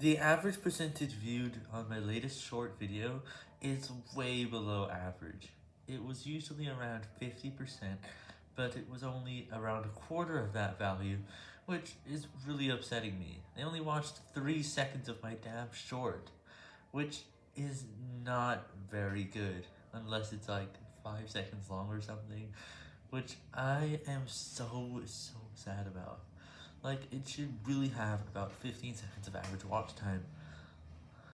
The average percentage viewed on my latest short video is way below average. It was usually around 50%, but it was only around a quarter of that value, which is really upsetting me. They only watched 3 seconds of my damn short, which is not very good, unless it's like 5 seconds long or something, which I am so, so sad about. Like, it should really have about 15 seconds of average watch time.